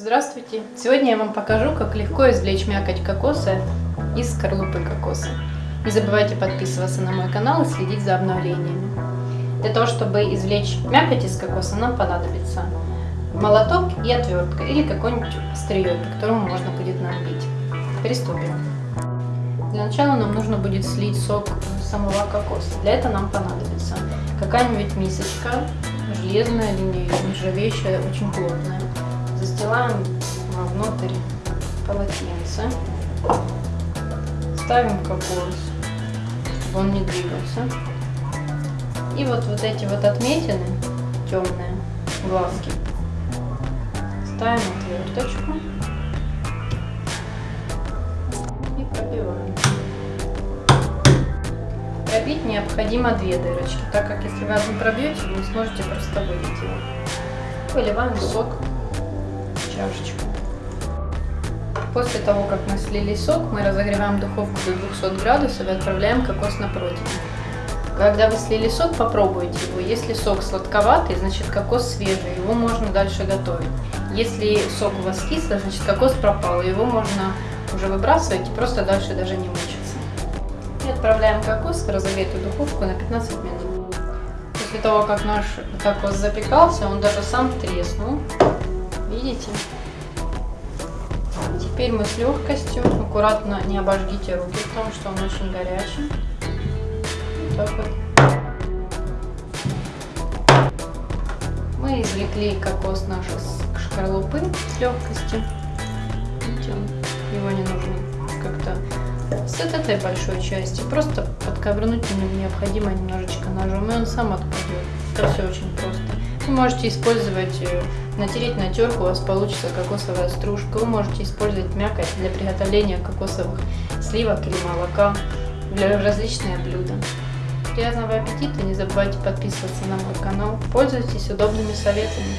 Здравствуйте! Сегодня я вам покажу, как легко извлечь мякоть кокоса из скорлупы кокоса. Не забывайте подписываться на мой канал и следить за обновлениями. Для того, чтобы извлечь мякоть из кокоса, нам понадобится молоток и отвертка или какой-нибудь острие, по которому можно будет набить. Приступим. Для начала нам нужно будет слить сок самого кокоса. Для этого нам понадобится какая-нибудь мисочка, железная или нержавеющая, очень плотная. Застилаем вовнутрь полотенце. Ставим кокос, чтобы он не двигался. И вот, вот эти вот отметины, темные глазки, ставим отверточку и пробиваем. Пробить необходимо две дырочки, так как если вы одну пробьете, вы не сможете просто вылить его. Выливаем сок чашечку. После того, как мы слили сок, мы разогреваем духовку до 200 градусов и отправляем кокос на противень. Когда вы слили сок, попробуйте его. Если сок сладковатый, значит кокос свежий, его можно дальше готовить. Если сок у вас кислый, значит кокос пропал, его можно уже выбрасывать и просто дальше даже не мучиться. И отправляем кокос в разогретую духовку на 15 минут. После того, как наш кокос запекался, он даже сам треснул. Видите? Теперь мы с легкостью, аккуратно не обожгите руки, потому что он очень горячий так вот. Мы извлекли кокос нашей шкарлупы с легкостью. Видите, его не нужно как-то с этой большой части. Просто подковырнуть необходимо немножечко ножом, и он сам отпадет. Это все очень просто. Вы можете использовать, э, натереть на терку, у вас получится кокосовая стружка. Вы можете использовать мякоть для приготовления кокосовых сливок или молока для различные блюда. Приятного аппетита! Не забывайте подписываться на мой канал. Пользуйтесь удобными советами.